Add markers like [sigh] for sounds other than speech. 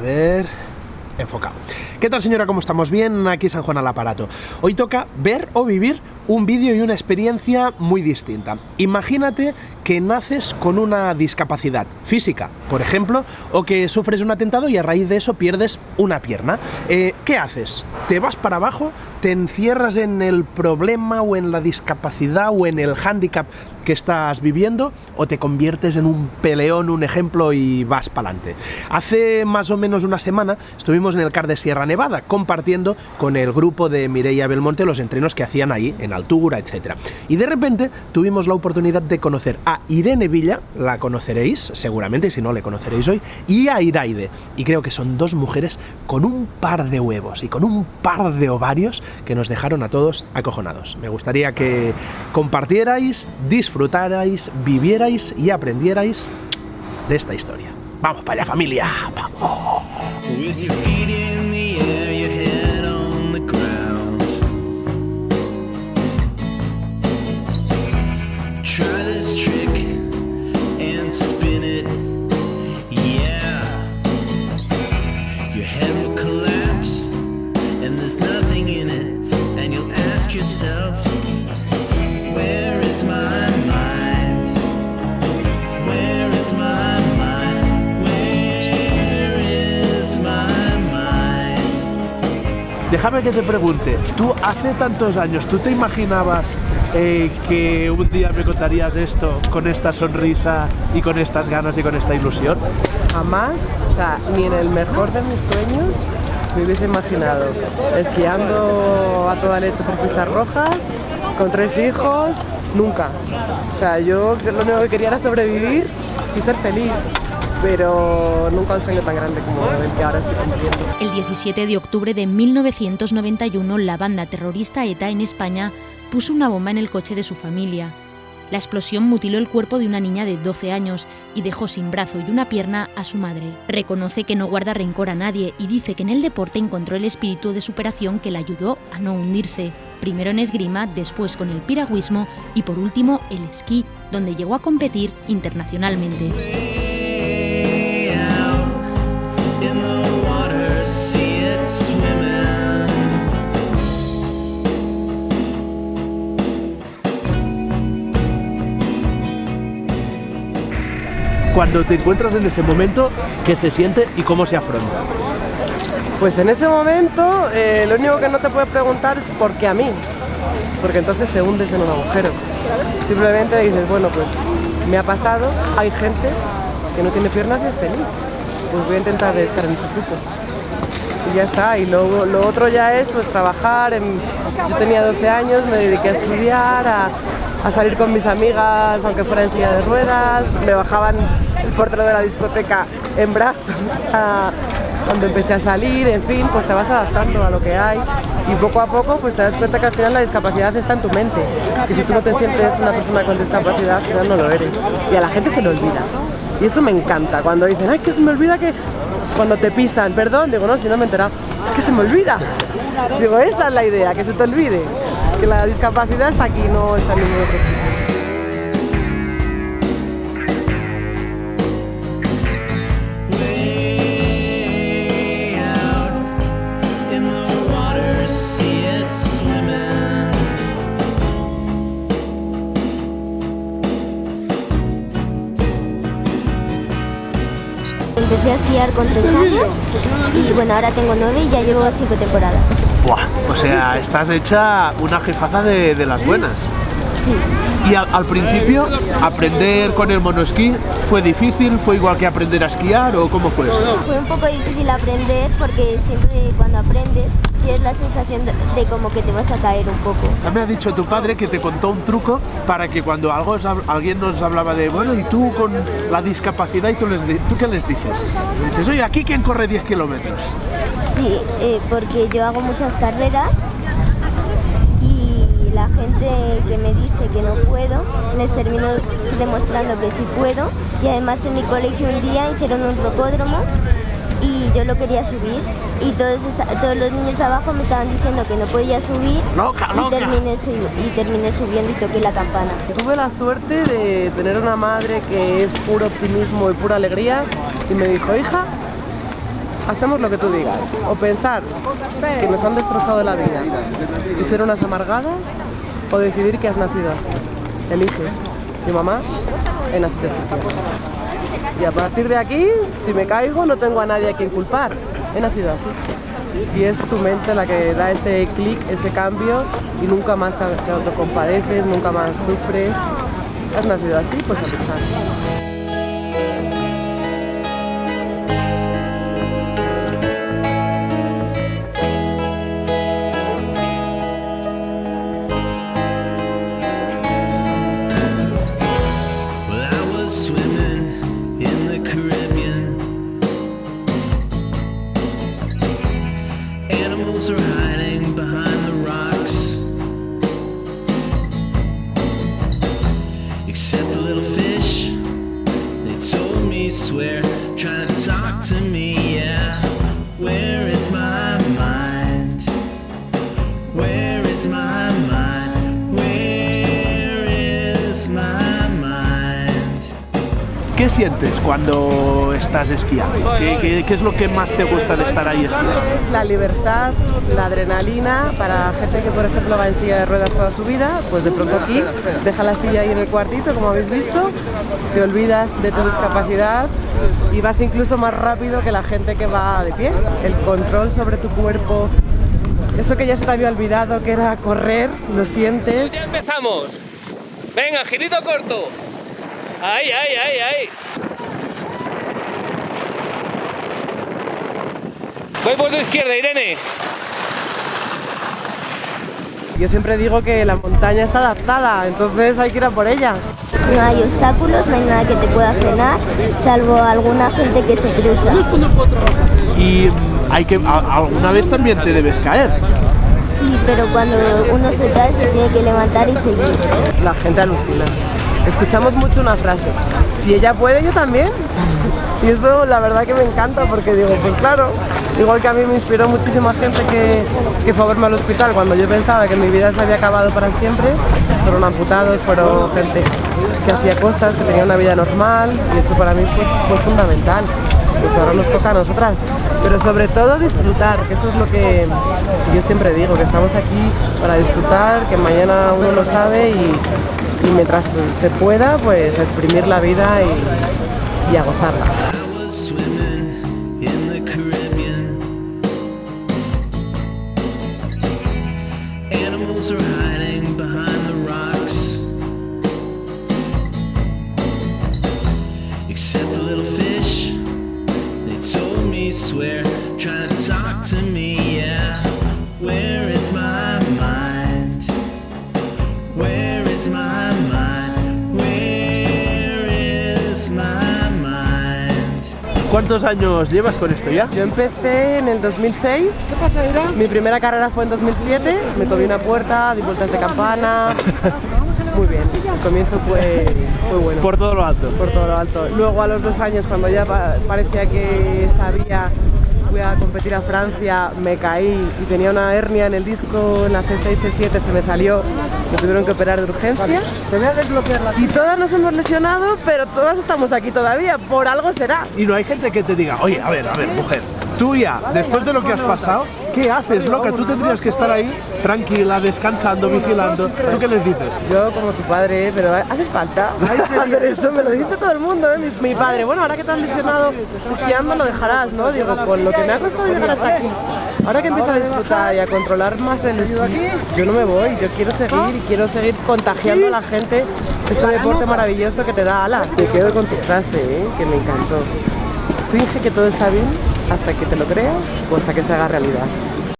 ver enfocado. ¿Qué tal señora? ¿Cómo estamos? Bien, aquí San Juan al aparato. Hoy toca ver o vivir un vídeo y una experiencia muy distinta. Imagínate que naces con una discapacidad física, por ejemplo, o que sufres un atentado y a raíz de eso pierdes una pierna. Eh, ¿Qué haces? ¿Te vas para abajo? ¿Te encierras en el problema o en la discapacidad o en el hándicap que estás viviendo? ¿O te conviertes en un peleón, un ejemplo y vas para adelante? Hace más o menos una semana estuvimos en el CAR de Sierra Nevada compartiendo con el grupo de Mireia Belmonte los entrenos que hacían ahí en altura, etc. Y de repente tuvimos la oportunidad de conocer a Irene Villa, la conoceréis seguramente, si no le conoceréis hoy, y a Iraide. Y creo que son dos mujeres con un par de huevos y con un par de ovarios que nos dejaron a todos acojonados. Me gustaría que compartierais, disfrutarais, vivierais y aprendierais de esta historia. ¡Vamos para allá familia! ¡Vamos! Déjame que te pregunte, tú hace tantos años, ¿tú te imaginabas eh, que un día me contarías esto con esta sonrisa y con estas ganas y con esta ilusión? Jamás, o sea, ni en el mejor de mis sueños me hubiese imaginado esquiando a toda leche por pistas rojas, con tres hijos, nunca. O sea, yo lo único que quería era sobrevivir y ser feliz pero nunca un sueño tan grande como el que ahora estoy cumpliendo. El 17 de octubre de 1991, la banda terrorista ETA en España puso una bomba en el coche de su familia. La explosión mutiló el cuerpo de una niña de 12 años y dejó sin brazo y una pierna a su madre. Reconoce que no guarda rencor a nadie y dice que en el deporte encontró el espíritu de superación que le ayudó a no hundirse. Primero en esgrima, después con el piragüismo y por último el esquí, donde llegó a competir internacionalmente. Cuando te encuentras en ese momento, ¿qué se siente y cómo se afronta? Pues en ese momento eh, lo único que no te puedes preguntar es ¿por qué a mí? Porque entonces te hundes en un agujero. Simplemente dices, bueno, pues me ha pasado, hay gente que no tiene piernas y es feliz. Pues voy a intentar estar en ese grupo. Y ya está, y luego lo otro ya es pues trabajar, yo tenía 12 años, me dediqué a estudiar, a, a salir con mis amigas, aunque fuera en silla de ruedas, me bajaban el portero de la discoteca en brazos [laughs] cuando empecé a salir, en fin, pues te vas adaptando a lo que hay. Y poco a poco pues te das cuenta que al final la discapacidad está en tu mente. Y si tú no te sientes una persona con discapacidad, final no lo eres. Y a la gente se le olvida. Y eso me encanta, cuando dicen, ay, que se me olvida que cuando te pisan, perdón, digo, no, si no me enteras, que se me olvida. Digo, esa es la idea, que se te olvide que la discapacidad está aquí, no está en ningún otro sitio. Con tres años y bueno, ahora tengo nueve y ya llevo cinco temporadas. Buah, o sea, estás hecha una jefaza de, las buenas. Sí. Y al, principio, aprender con el monoesquí fue difícil, fue igual que aprender a esquiar o cómo fue esto? Fue un poco difícil aprender porque siempre cuando aprendes tienes la sensación de, como que te vas a caer un poco. Me ha dicho tu padre que te contó un truco para que cuando algo, alguien nos hablaba de, bueno, y tú con la discapacidad, ¿y tú, les, tú qué les dices? dices, oye, ¿aquí quién corre 10 kilómetros? Sí, eh, porque yo hago muchas carreras y gente que me dice que no puedo, les termino demostrando que sí puedo y además en mi colegio un día hicieron un rocódromo y yo lo quería subir y todos, todos los niños abajo me estaban diciendo que no podía subir Y, terminé y terminé subiendo y toqué la campana. Tuve la suerte de tener una madre que es puro optimismo y pura alegría y me dijo, hija, hacemos lo que tú digas. O pensar que nos han destrozado la vida y ser unas amargadas, o decidir que has nacido así. Elige. Mi mamá, he nacido así. Y a partir de aquí, si me caigo, no tengo a nadie a quien culpar. He nacido así. Y es tu mente la que da ese clic, ese cambio, y nunca más te autocompadeces, nunca más sufres. Has nacido así, pues a luchar. ¿Qué sientes cuando estás esquiando? ¿Qué, qué- qué es lo que más te gusta de estar ahí esquiando? Es la libertad, la adrenalina para gente que por ejemplo va en silla de ruedas toda su vida, pues de pronto aquí deja la silla ahí en el cuartito como habéis visto, te olvidas de tu discapacidad y vas incluso más rápido que la gente que va de pie. El control sobre tu cuerpo, eso que ya se te había olvidado que era correr, lo sientes. Ya empezamos. Venga, girito corto. Ahí, ahí, ahí, ahí. Voy por tu izquierda, Irene. Yo siempre digo que la montaña está adaptada, entonces hay que ir a por ella. No hay obstáculos, no hay nada que te pueda frenar, salvo alguna gente que se cruza. Y hay que a- alguna vez también te debes caer. Sí, pero cuando uno se cae se tiene que levantar y seguir. La gente alucina. Escuchamos mucho una frase, si ella puede, yo también. Y eso la verdad que me encanta porque digo, pues claro, igual que a mí me inspiró muchísima gente que, que fue a verme al hospital cuando yo pensaba que mi vida se había acabado para siempre, fueron amputados, fueron gente que hacía cosas, que tenía una vida normal y eso para mí fue, fue fundamental. Pues ahora nos toca a nosotras, pero sobre todo disfrutar, que eso es lo que yo siempre digo, que estamos aquí para disfrutar, que mañana uno lo sabe y, mientras se pueda, pues a exprimir la vida y, y a gozarla. ¿Cuántos años llevas con esto ya? Yo empecé en el 2006. ¿Qué pasa, Mi primera carrera fue en 2007. Me comí una puerta, di vueltas de campana. [laughs] Muy bien. El comienzo fue, fue bueno. Por todo lo alto. por todo lo alto. Luego a los dos años, cuando ya pa- parecía que sabía, fui a competir a Francia, me caí y tenía una hernia en el disco, en la C6, C7, se me salió, me tuvieron que operar de urgencia. Y todas nos hemos lesionado, pero todas estamos aquí todavía, por algo será. Y no hay gente que te diga, oye, a ver, a ver, mujer, tú ya, después de lo que has pasado, ¿qué haces, loca? Tú tendrías que estar ahí, tranquila, descansando, vigilando. ¿Tú qué les dices? Yo como tu padre, pero hace falta hacer [laughs] eso, me lo dice todo el mundo, ¿eh? mi, mi padre, bueno, ahora que te has lesionado esquiando lo dejarás, ¿no? Digo, con lo que me ha costado llegar hasta aquí, ahora que empiezo a disfrutar y a controlar más el esquí, yo no me voy, yo quiero seguir y quiero seguir contagiando a la gente este deporte maravilloso que te da alas. Me quedo con tu frase, ¿eh? que me encantó. Finge que todo está bien hasta que te lo creas o hasta que se haga realidad.